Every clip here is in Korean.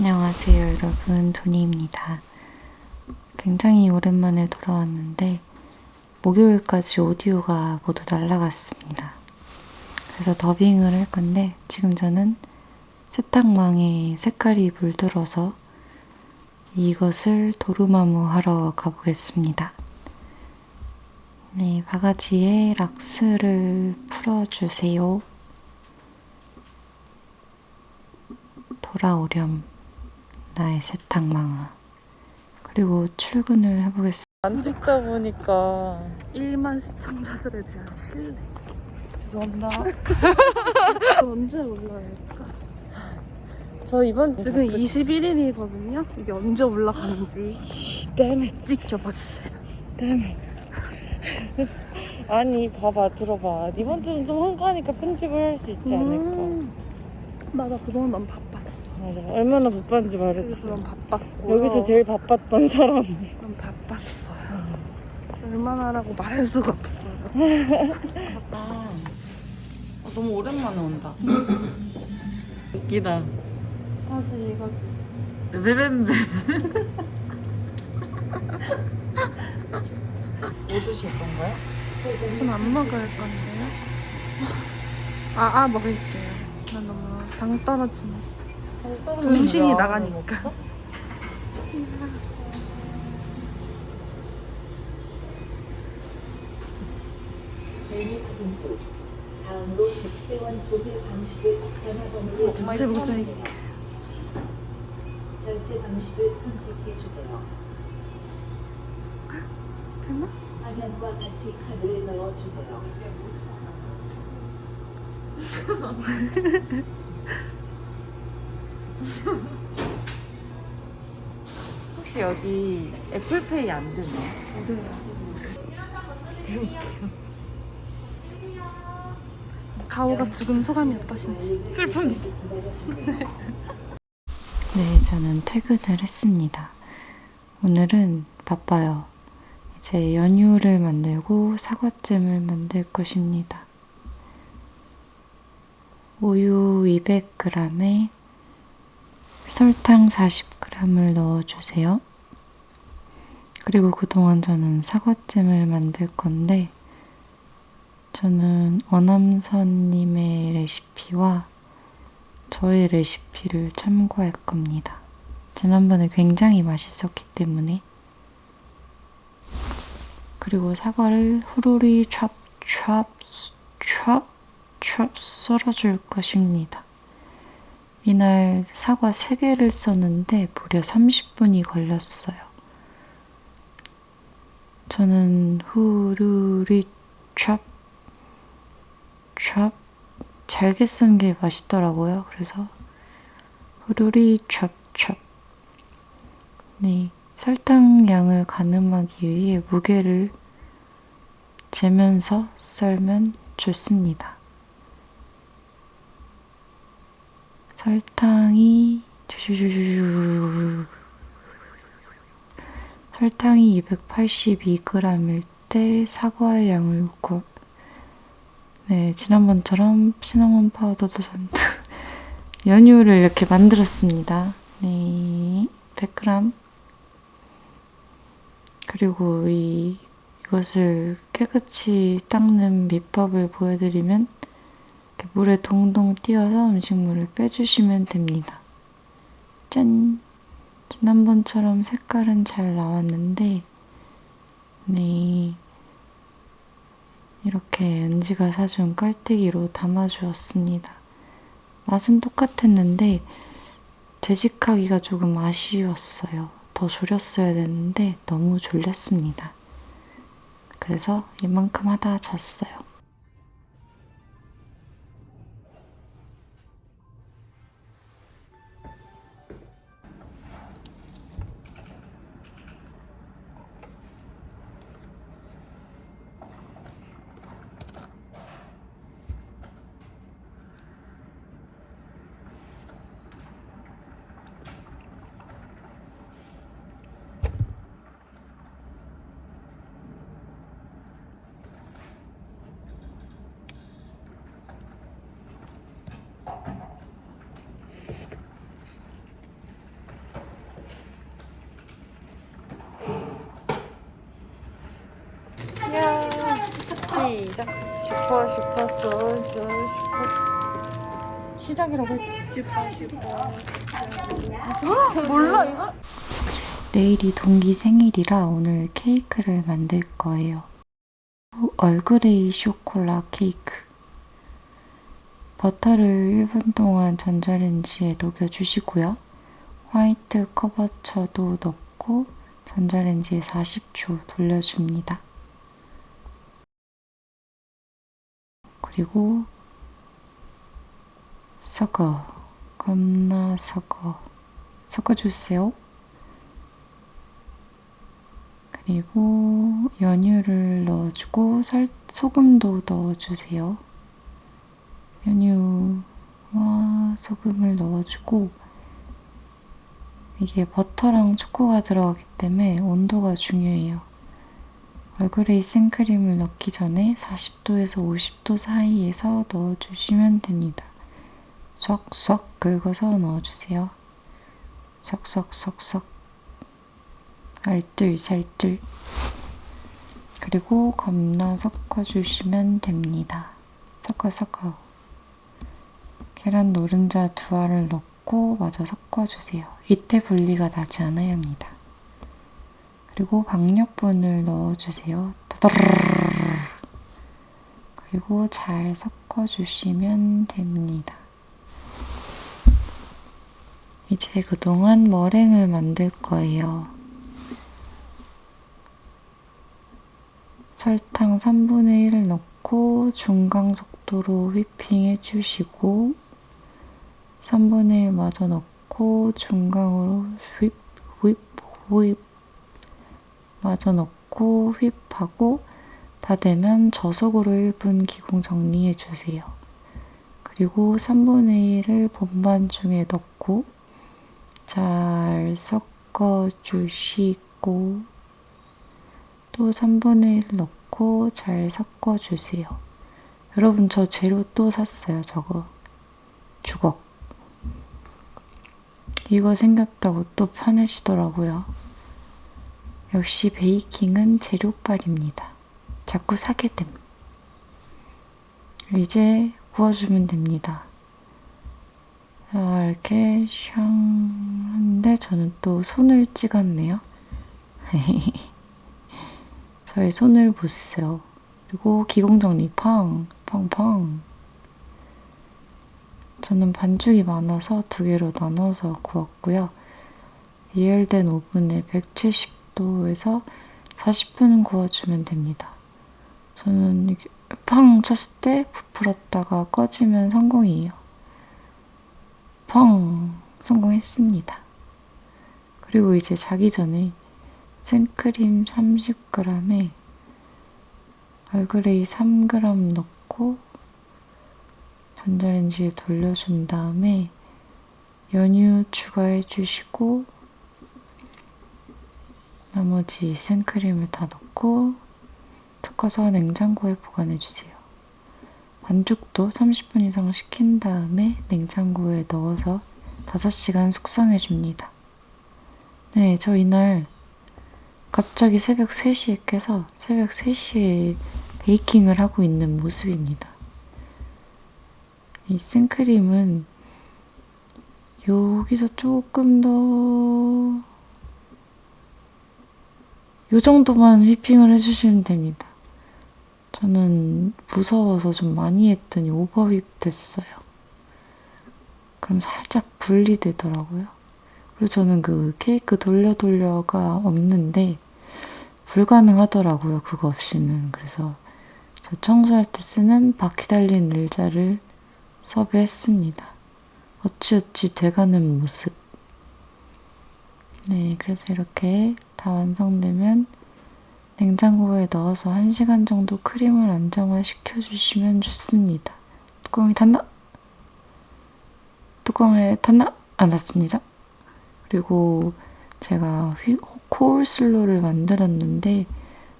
안녕하세요 여러분 도니입니다. 굉장히 오랜만에 돌아왔는데 목요일까지 오디오가 모두 날라갔습니다. 그래서 더빙을 할 건데 지금 저는 세탁망에 색깔이 물들어서 이것을 도루마무 하러 가보겠습니다. 네, 바가지에 락스를 풀어주세요. 돌아오렴, 나의 세탁망아. 그리고 출근을 해보겠습니다. 안 찍다 보니까 1만 시청자들에 대한 신뢰. 죄송합니다. 언제 올라갈까? 저 이번 지금 21일이거든요. 이게 언제 올라가는지 때문에 찍혀봤어요. 때문에 아니 봐봐 들어봐 이번 주는 좀 한가하니까 편집을 할 수 있지 않을까 음, 맞아, 그동안 난 바빴어. 맞아 얼마나 바빴는지 말해주세요 난 바빴고. 여기서 제일 바빴던 사람 난 바빴어요. 얼마나라고 말할 수가 없어요. 아, 너무 오랜만에 온다 웃기다 다시 읽어주세요. 베베베 뭐 드실 건가요? 전 안 먹을 건데요. 아, 아, 먹을게요. 나 너무 당 떨어지네. 정신이 나가니까. 전체 모자이크. 결제 방식을 선택해 주세요. 됐나? 화면과 같이 카드를 넣어 주세요. 혹시 여기 애플페이 안 되나요? 가오가 죽은 소감이 어떠신지. 슬픈 네, 저는 퇴근을 했습니다. 오늘은 바빠요. 이제 연유를 만들고 사과잼을 만들 것입니다. 우유 200g에 설탕 40g을 넣어주세요. 그리고 그동안 저는 사과잼을 만들 건데, 저는 어남선님의 레시피와 저의 레시피를 참고할 겁니다. 지난번에 굉장히 맛있었기 때문에. 그리고 사과를 후루리 찹 썰어줄 것입니다. 이날 사과 3개를 썼는데 무려 30분이 걸렸어요. 저는 후루리 찹, 찹, 잘게 쓴 게 맛있더라고요. 그래서 후루리 찹 찹 네, 설탕 양을 가늠하기 위해 무게를 재면서 썰면 좋습니다. 설탕이 설탕이 282g일 때 사과의 양을 구 네, 지난번처럼 시나몬 파우더도 전부 연유를 이렇게 만들었습니다. 네, 100g. 그리고 이, 이것을 깨끗이 닦는 비법을 보여드리면 물에 동동 띄어서 음식물을 빼주시면 됩니다. 짠! 지난번처럼 색깔은 잘 나왔는데, 네. 이렇게 은지가 사준 깔때기로 담아주었습니다. 맛은 똑같았는데 되직하기가 조금 아쉬웠어요. 더 졸였어야 되는데 너무 졸렸습니다. 그래서 이만큼 하다 잤어요. 시작. 슈퍼 슈퍼 솔솔 슈퍼. 시작이라고 했지. 슈퍼 슈퍼. 몰라 이거? 내일이 동기 생일이라 오늘 케이크를 만들 거예요. 얼그레이 쇼콜라 케이크. 버터를 1분 동안 전자레인지에 녹여주시고요. 화이트 커버처도 넣고 전자레인지에 40초 돌려줍니다. 그리고 섞어. 겁나 섞어. 섞어주세요. 그리고 연유를 넣어주고 살, 소금도 넣어주세요. 연유와 소금을 넣어주고 이게 버터랑 초코가 들어가기 때문에 온도가 중요해요. 얼그레이 생크림을 넣기 전에 40도에서 50도 사이에서 넣어주시면 됩니다. 쏙쏙 긁어서 넣어주세요. 쏙쏙쏙쏙 알뜰살뜰 그리고 겁나 섞어주시면 됩니다. 섞어 섞어 계란 노른자 두 알을 넣고 마저 섞어주세요. 이때 분리가 나지 않아야 합니다. 그리고 박력분을 넣어주세요. 그리고 잘 섞어주시면 됩니다. 이제 그동안 머랭을 만들 거예요. 설탕 3분의 1을 넣고 중강 속도로 휘핑 해 주시고 3분의 1 마저 넣고 중강으로 휘, 휘, 휘 마저 넣고 휘하고 다 되면 저속으로 1분 기공 정리해 주세요. 그리고 3분의 1을 본반 중에 넣고 잘 섞어 주시고 또 3분의 1 넣고 잘 섞어 주세요. 여러분 저 재료 또 샀어요. 저거 주걱. 이거 생겼다고 또 파내시더라고요. 역시 베이킹은 재료빨입니다. 자꾸 사게 됨. 이제 구워주면 됩니다. 자, 이렇게 샹 한데 저는 또 손을 찍었네요. 저의 손을 보세요. 그리고 기공정리 팡, 팡팡. 저는 반죽이 많아서 두 개로 나눠서 구웠고요. 예열된 오븐에 170 도에서 40분 구워주면 됩니다. 저는 팡 쳤을 때 부풀었다가 꺼지면 성공이에요. 펑! 성공했습니다. 그리고 이제 자기 전에 생크림 30g에 얼그레이 3g 넣고 전자레인지에 돌려준 다음에 연유 추가해 주시고 나머지 생크림을 다 넣고 섞어서 냉장고에 보관해 주세요. 반죽도 30분 이상 식힌 다음에 냉장고에 넣어서 5시간 숙성해 줍니다. 네, 저 이날 갑자기 새벽 3시에 깨서 새벽 3시에 베이킹을 하고 있는 모습입니다. 이 생크림은 여기서 조금 더 요 정도만 휘핑을 해주시면 됩니다. 저는 무서워서 좀 많이 했더니 오버휩 됐어요. 그럼 살짝 분리되더라고요. 그리고 저는 그 케이크 돌려 돌려가 없는데 불가능하더라고요. 그거 없이는. 그래서 저 청소할 때 쓰는 바퀴 달린 의자를 섭외했습니다. 어찌어찌 돼가는 모습. 네, 그래서 이렇게 다 완성되면 냉장고에 넣어서 1시간 정도 크림을 안정화시켜 주시면 좋습니다. 뚜껑이 닫나? 뚜껑에 닫나? 안 닫습니다. 그리고 제가 휘, 코울슬로를 만들었는데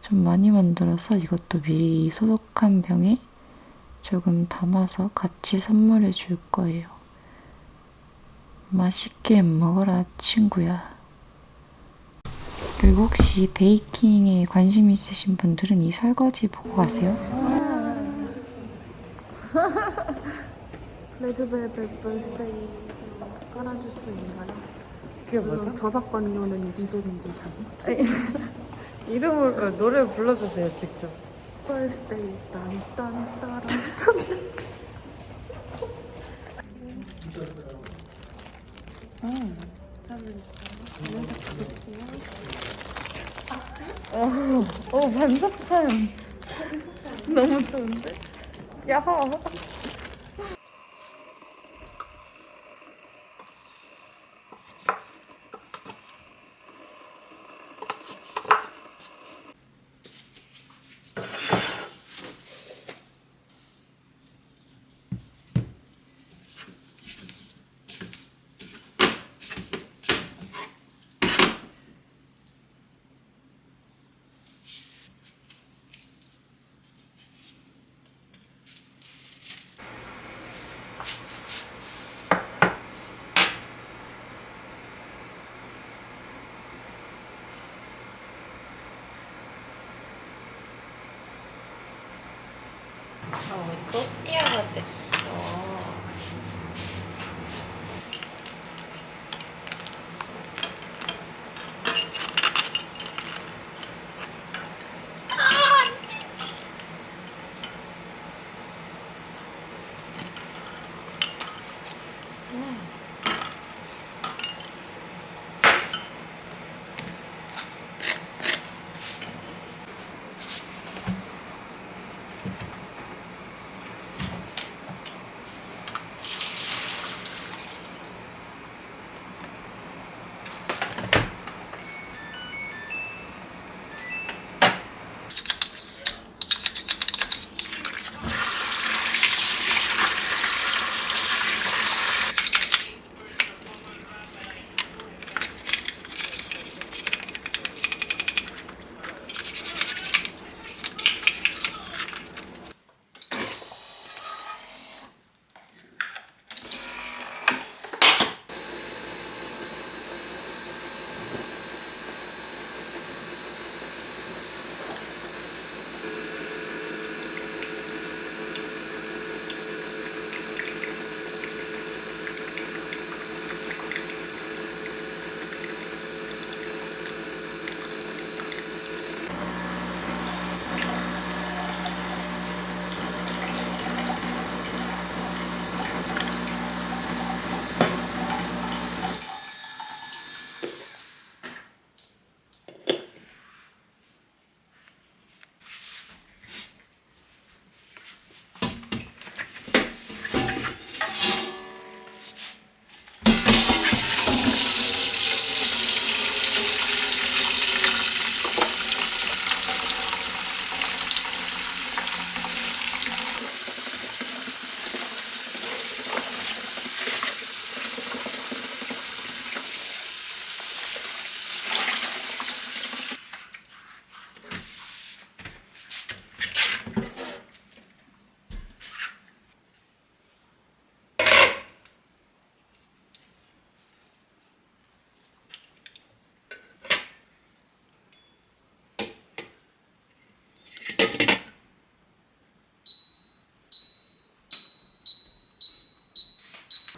좀 많이 만들어서 이것도 미리 소독한 병에 조금 담아서 같이 선물해 줄 거예요. 맛있게 먹어라 친구야. 그리고 혹시 베이킹에 관심 있으신 분들은 이 설거지 보고 가세요. 레드벨벳 벌스데이 깔아줄 수 있나요? 그게 물론 저작권료는 네 돈인지 잘. 이름을 그 노래 불러주세요 직접. 벌스데이 딴딴따란 어, 어 반사판 너무 좋은데? 야. 어, 또띠아가 됐어.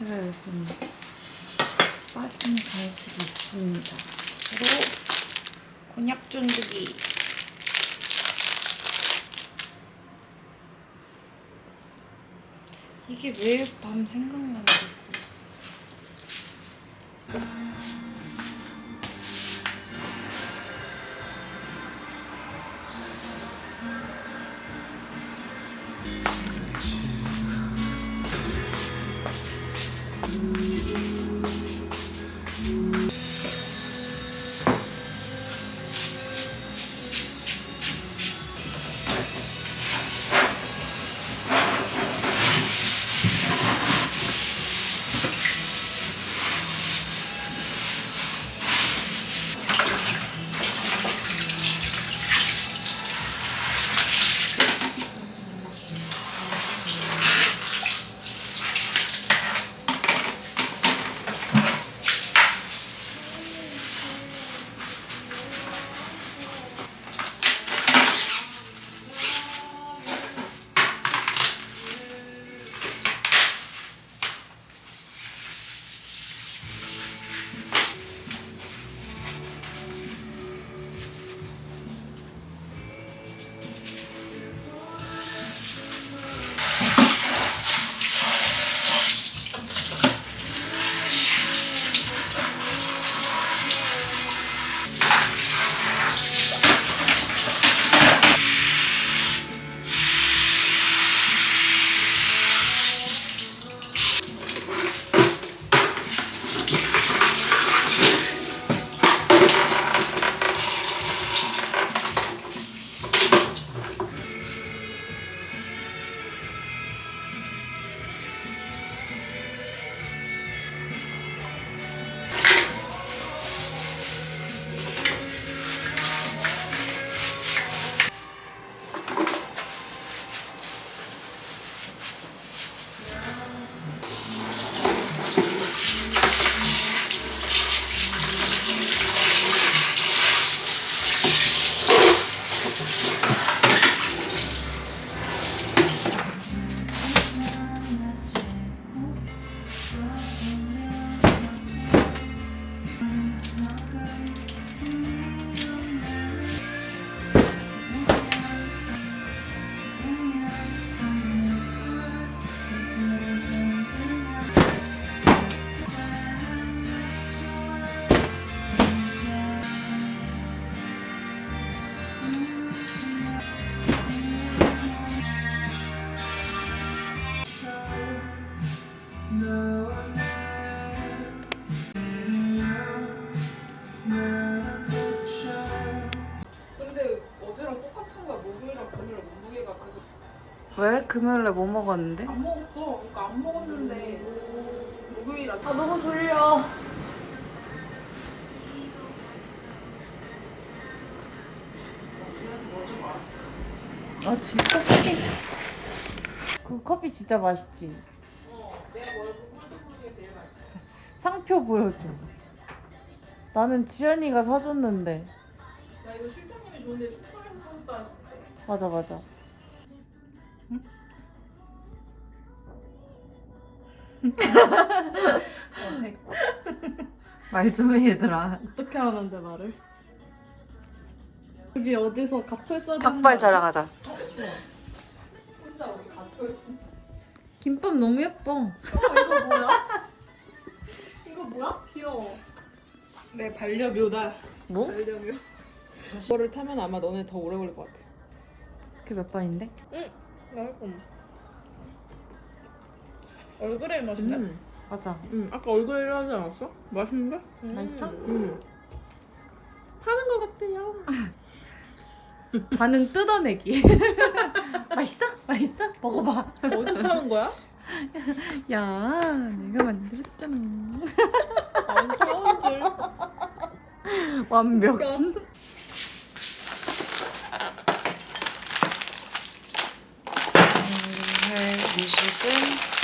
제가 요즘 빠진 간식이 있습니다. 바로 곤약 쫀득이. 이게 매일 밤 생각난다. Bye. 왜? 금요일에 뭐 먹었는데? 안 먹었어. 그러니까 안 먹었는데 목요일 아침 아 너무 졸려. 아 진짜 커피 그 커피 진짜 맛있지? 어, 내가 먹은 콜드브루 중에 제일 맛있어. 상표 보여줘 나는 지연이가 사줬는데 나 이거 실장님이 좋은데 쿠팡에서 사줬다는데. 맞아 맞아 말 좀 해 얘들아 어떻게 하는데 말을? 여기 어디서 갇혀 있어야 되는 닭발 거 자랑하자 혼자 어디 갇혀 있어. 김밥 너무 예뻐 어, 이거 뭐야? 이거 뭐야? 귀여워. 내 반려묘다. 뭐? 반려묘. 이거를 타면 아마 너네 더 오래 걸릴 것 같아. 그게 몇 번인데? 맛있어. 얼그레이 맛인데? 음 맞아 응. 아까 얼그레이를 하지 않았어? 맛있는데? 맛있어? 응. 타는 것 같아요. 반응 뜯어내기 맛있어? 맛있어? 먹어봐 어디서 사온 거야? 야 내가 만들었잖아 안 사온 줄. 완벽 오늘 음식은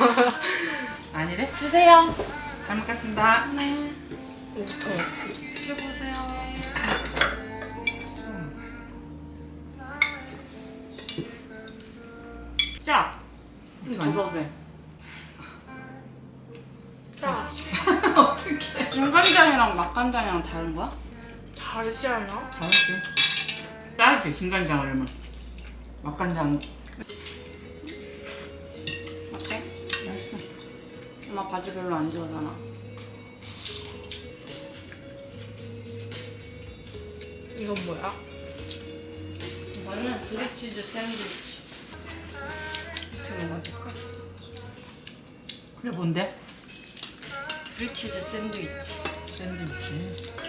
아니래? 주세요. 잘 먹겠습니다. 네. 드셔보세요. 짜. 버섯에. 짜. 어떻게? 중간장이랑 맛간장이랑 다른 거야? 다르지 않아? 다르지. 진간장 얼마? 맛간장. 엄마 바지 별로 안 좋아하잖아. 이건 뭐야? 이거는 브리치즈 샌드위치. 어떻게 먹어줄까? 그게 뭔데? 브리치즈 샌드위치. 샌드위치.